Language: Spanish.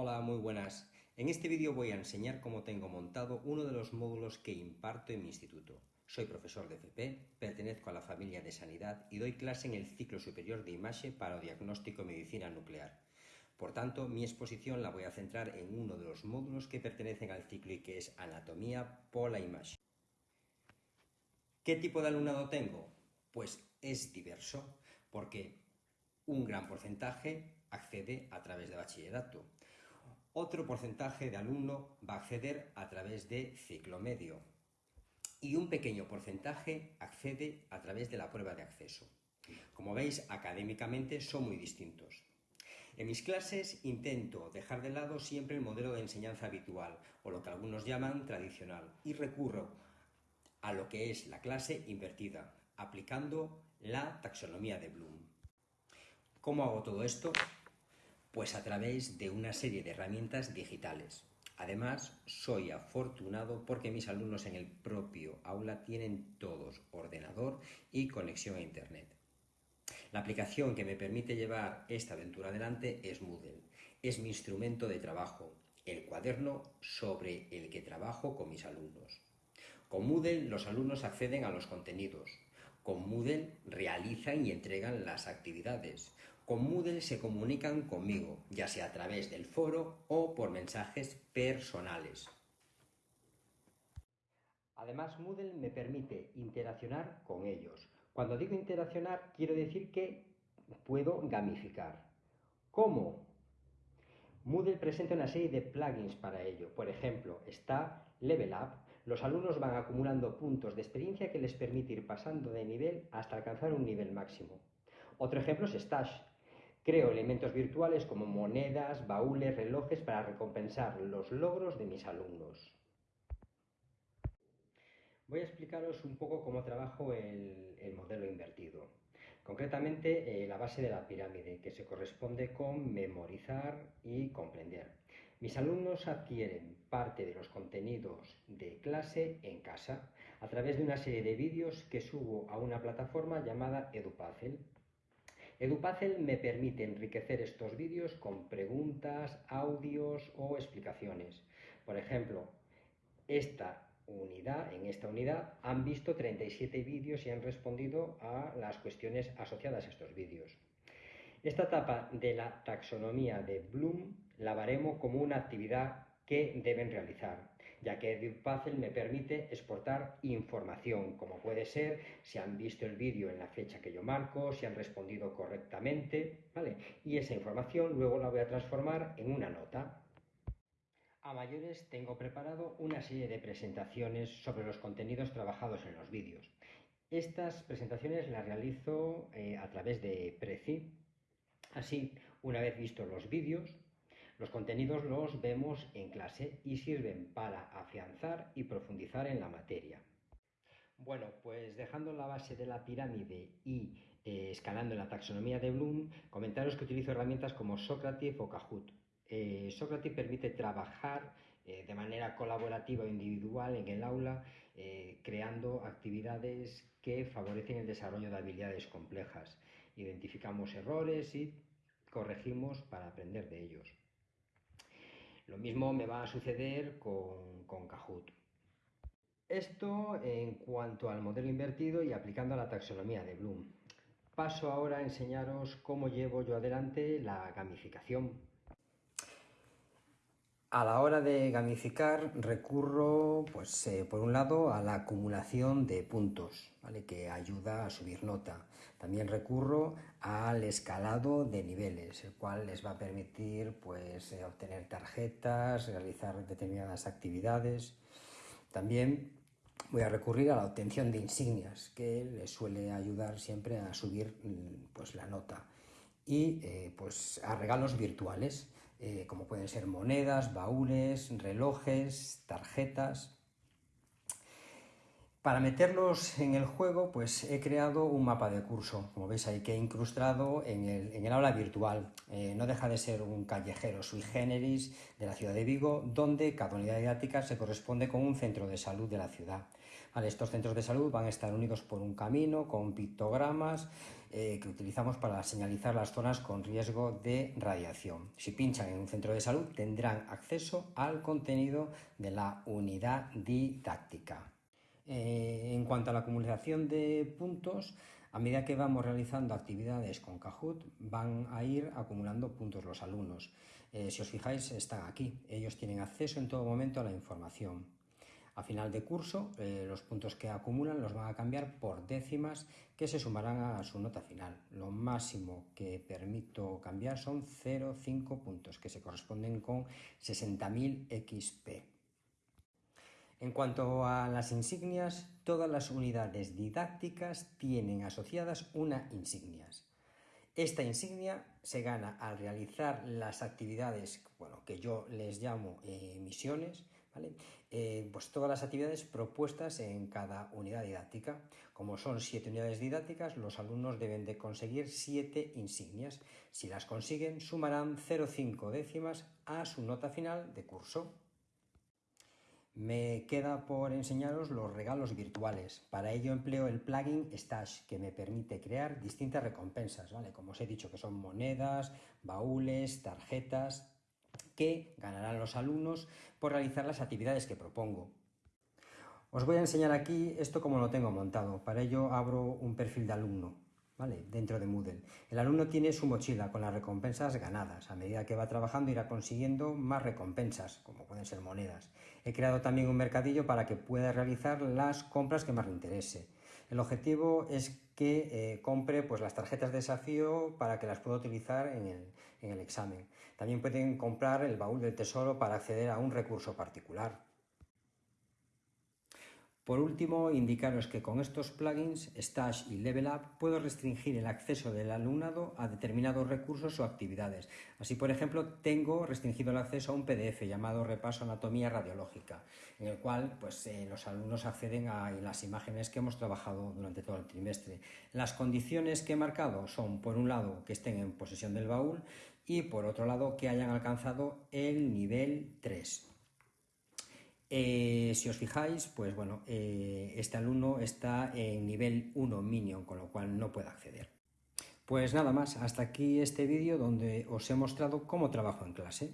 Hola, muy buenas. En este vídeo voy a enseñar cómo tengo montado uno de los módulos que imparto en mi instituto. Soy profesor de FP, pertenezco a la familia de Sanidad y doy clase en el ciclo superior de Imaxe para diagnóstico y medicina nuclear. Por tanto, mi exposición la voy a centrar en uno de los módulos que pertenecen al ciclo y que es Anatomía Pola Imaxe. ¿Qué tipo de alumnado tengo? Pues es diverso, porque un gran porcentaje accede a través de bachillerato. Otro porcentaje de alumno va a acceder a través de ciclo medio y un pequeño porcentaje accede a través de la prueba de acceso. Como veis, académicamente son muy distintos. En mis clases intento dejar de lado siempre el modelo de enseñanza habitual, o lo que algunos llaman tradicional, y recurro a lo que es la clase invertida, aplicando la taxonomía de Bloom. ¿Cómo hago todo esto? Pues a través de una serie de herramientas digitales. Además, soy afortunado porque mis alumnos en el propio aula tienen todos ordenador y conexión a Internet. La aplicación que me permite llevar esta aventura adelante es Moodle. Es mi instrumento de trabajo, el cuaderno sobre el que trabajo con mis alumnos. Con Moodle los alumnos acceden a los contenidos, con Moodle realizan y entregan las actividades. Con Moodle se comunican conmigo, ya sea a través del foro o por mensajes personales. Además, Moodle me permite interaccionar con ellos. Cuando digo interaccionar, quiero decir que puedo gamificar. ¿Cómo? Moodle presenta una serie de plugins para ello. Por ejemplo, está Level Up. Los alumnos van acumulando puntos de experiencia que les permite ir pasando de nivel hasta alcanzar un nivel máximo. Otro ejemplo es Stash. Creo elementos virtuales como monedas, baúles, relojes para recompensar los logros de mis alumnos. Voy a explicaros un poco cómo trabajo el, el modelo invertido. Concretamente, eh, la base de la pirámide, que se corresponde con memorizar y comprender. Mis alumnos adquieren parte de los contenidos de clase en casa a través de una serie de vídeos que subo a una plataforma llamada EduPazel. EduPazel me permite enriquecer estos vídeos con preguntas, audios o explicaciones. Por ejemplo, esta unidad, en esta unidad han visto 37 vídeos y han respondido a las cuestiones asociadas a estos vídeos. Esta etapa de la taxonomía de Bloom la baremo como una actividad que deben realizar, ya que EduPuzzle me permite exportar información, como puede ser si han visto el vídeo en la fecha que yo marco, si han respondido correctamente, ¿vale? Y esa información luego la voy a transformar en una nota. A mayores tengo preparado una serie de presentaciones sobre los contenidos trabajados en los vídeos. Estas presentaciones las realizo eh, a través de Prezi. Así, una vez vistos los vídeos, los contenidos los vemos en clase y sirven para afianzar y profundizar en la materia. Bueno, pues dejando la base de la pirámide y eh, escalando en la taxonomía de Bloom, comentaros que utilizo herramientas como Socrative o Kahoot eh, permite trabajar eh, de manera colaborativa o individual en el aula, eh, creando actividades que favorecen el desarrollo de habilidades complejas. Identificamos errores y corregimos para aprender de ellos. Lo mismo me va a suceder con, con Kahoot. Esto en cuanto al modelo invertido y aplicando la taxonomía de Bloom. Paso ahora a enseñaros cómo llevo yo adelante la gamificación a la hora de gamificar recurro, pues, eh, por un lado, a la acumulación de puntos, ¿vale? que ayuda a subir nota. También recurro al escalado de niveles, el cual les va a permitir pues, eh, obtener tarjetas, realizar determinadas actividades. También voy a recurrir a la obtención de insignias, que les suele ayudar siempre a subir mm, pues, la nota. Y eh, pues, a regalos virtuales eh, como pueden ser monedas, baúles, relojes, tarjetas. Para meterlos en el juego, pues he creado un mapa de curso, como veis ahí, que he incrustado en el, aula virtual. Eh, no deja de ser un callejero sui generis de la ciudad de Vigo, donde cada unidad didáctica se corresponde con un centro de salud de la ciudad. estos centros de salud van a estar unidos por un camino con pictogramas eh, que utilizamos para señalizar las zonas con riesgo de radiación. Si pinchan en un centro de salud tendrán acceso al contenido de la unidad didáctica. Eh, en cuanto a la acumulación de puntos, a medida que vamos realizando actividades con Kahoot, van a ir acumulando puntos los alumnos. Eh, si os fijáis, están aquí. Ellos tienen acceso en todo momento a la información. A final de curso, eh, los puntos que acumulan los van a cambiar por décimas que se sumarán a su nota final. Lo máximo que permito cambiar son 0,5 puntos, que se corresponden con 60.000 XP. En cuanto a las insignias, todas las unidades didácticas tienen asociadas una insignias. Esta insignia se gana al realizar las actividades bueno, que yo les llamo eh, misiones, eh, pues todas las actividades propuestas en cada unidad didáctica. Como son siete unidades didácticas, los alumnos deben de conseguir siete insignias. Si las consiguen, sumarán 0,5 décimas a su nota final de curso. Me queda por enseñaros los regalos virtuales. Para ello empleo el plugin Stash, que me permite crear distintas recompensas, ¿vale? Como os he dicho, que son monedas, baúles, tarjetas, que ganarán los alumnos por realizar las actividades que propongo. Os voy a enseñar aquí esto como lo tengo montado. Para ello abro un perfil de alumno. ¿Vale? dentro de Moodle. El alumno tiene su mochila con las recompensas ganadas. A medida que va trabajando irá consiguiendo más recompensas, como pueden ser monedas. He creado también un mercadillo para que pueda realizar las compras que más le interese. El objetivo es que eh, compre pues, las tarjetas de desafío para que las pueda utilizar en el, en el examen. También pueden comprar el baúl del tesoro para acceder a un recurso particular. Por último, indicaros que con estos plugins, Stash y Level Up, puedo restringir el acceso del alumnado a determinados recursos o actividades. Así, por ejemplo, tengo restringido el acceso a un PDF llamado Repaso Anatomía Radiológica, en el cual pues, eh, los alumnos acceden a las imágenes que hemos trabajado durante todo el trimestre. Las condiciones que he marcado son, por un lado, que estén en posesión del baúl y, por otro lado, que hayan alcanzado el nivel 3. Eh, si os fijáis, pues bueno, eh, este alumno está en nivel 1 Minion, con lo cual no puede acceder. Pues nada más, hasta aquí este vídeo donde os he mostrado cómo trabajo en clase.